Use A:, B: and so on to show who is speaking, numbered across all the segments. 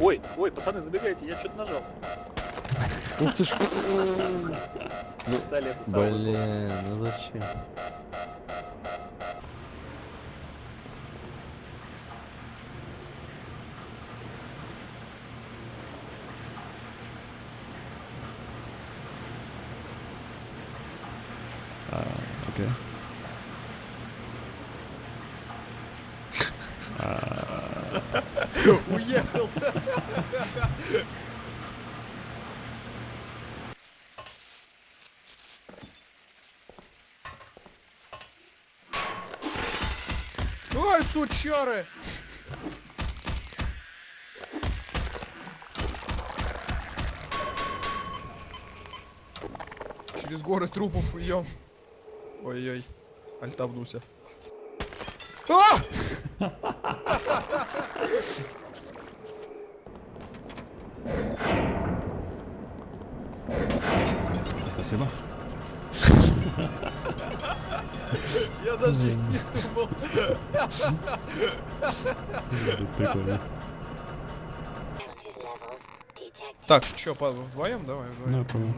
A: Ой, ой, пацаны, забегайте, я что-то нажал.
B: Ух ты ж.
A: Стали это самое.
B: Блин, ну зачем?
C: А, окей.
D: Уехал. Ой, сучары! Через горы трупов идем. Ой-ой. Альтабнулся. А!
C: Спасибо.
D: Я даже не думал.
C: Прикольно.
D: Так, чё, по- вдвоем? Давай,
C: Ну, понял.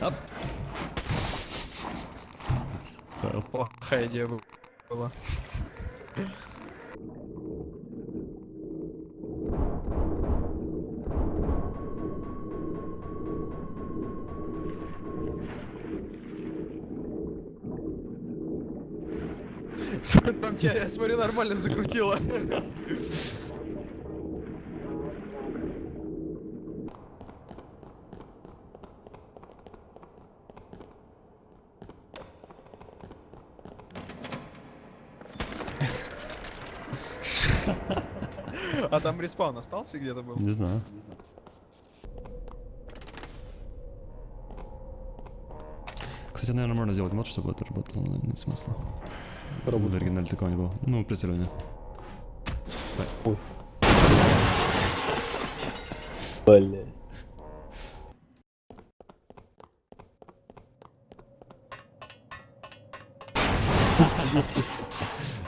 C: А.
D: Плохая идея был- была. Там тебя, я смотрю, нормально закрутило. А там респаун остался где-то был?
C: Не знаю. Кстати, наверное, можно сделать мод, чтобы это работало, но нет смысла. В оригинале такого не было. Ну, преследование.
B: Бля.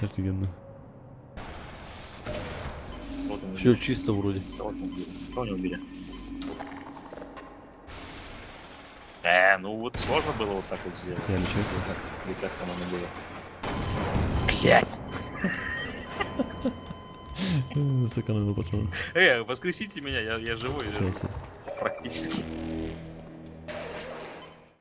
C: Офигенно.
B: Все чисто вроде.
E: Кого не убили? Э, ну вот сложно было вот так вот сделать.
C: Я лечился.
E: Или как там оно было? Блять!
C: Сэкономил патроны.
E: Э, воскресите меня, я, я живой, практически.